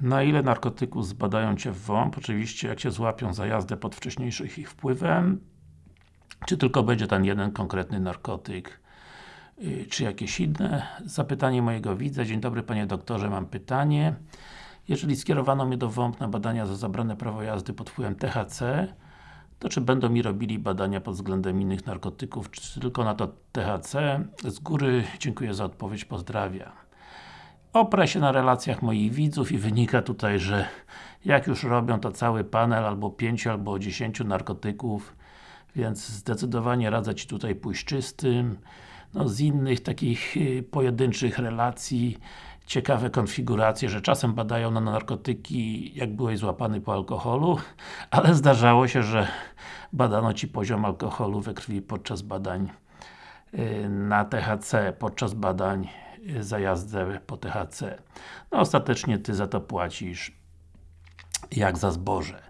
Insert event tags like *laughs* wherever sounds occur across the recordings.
Na ile narkotyków zbadają Cię w WOMP? Oczywiście jak Cię złapią za jazdę pod wcześniejszym ich wpływem czy tylko będzie ten jeden konkretny narkotyk yy, czy jakieś inne? Zapytanie mojego widza. Dzień dobry Panie Doktorze, mam pytanie. Jeżeli skierowano mnie do WOMP na badania za zabrane prawo jazdy pod wpływem THC, to czy będą mi robili badania pod względem innych narkotyków, czy tylko na to THC? Z góry dziękuję za odpowiedź, pozdrawiam. Oprę się na relacjach moich widzów i wynika tutaj, że jak już robią to cały panel albo 5 albo 10 narkotyków więc zdecydowanie radzę Ci tutaj pójść czystym. No z innych takich y, pojedynczych relacji ciekawe konfiguracje, że czasem badają na narkotyki, jak byłeś złapany po alkoholu, *laughs* ale zdarzało się, że badano Ci poziom alkoholu we krwi podczas badań y, na THC, podczas badań za jazdę po THC. No ostatecznie Ty za to płacisz jak za zboże.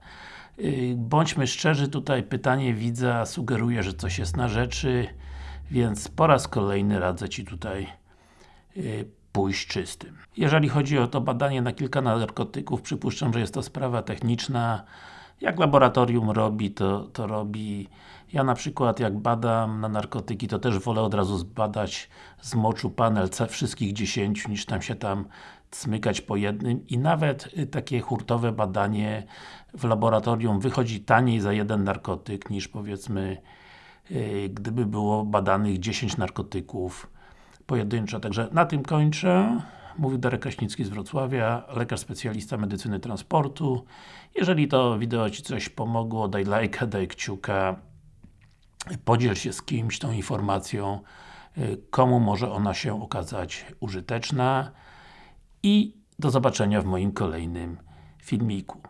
Y, bądźmy szczerzy, tutaj pytanie widza sugeruje, że coś jest na rzeczy, więc po raz kolejny radzę Ci tutaj y, pójść czystym. Jeżeli chodzi o to badanie na kilka narkotyków, przypuszczam, że jest to sprawa techniczna. Jak laboratorium robi, to, to robi. Ja na przykład jak badam na narkotyki, to też wolę od razu zbadać z moczu panel wszystkich 10, niż tam się tam smykać po jednym i nawet y, takie hurtowe badanie w laboratorium wychodzi taniej za jeden narkotyk niż powiedzmy y, gdyby było badanych 10 narkotyków pojedynczo. Także na tym kończę. Mówił Darek Kraśnicki z Wrocławia, lekarz specjalista medycyny transportu. Jeżeli to wideo Ci coś pomogło, daj lajka, daj kciuka, podziel się z kimś tą informacją, y, komu może ona się okazać użyteczna i do zobaczenia w moim kolejnym filmiku.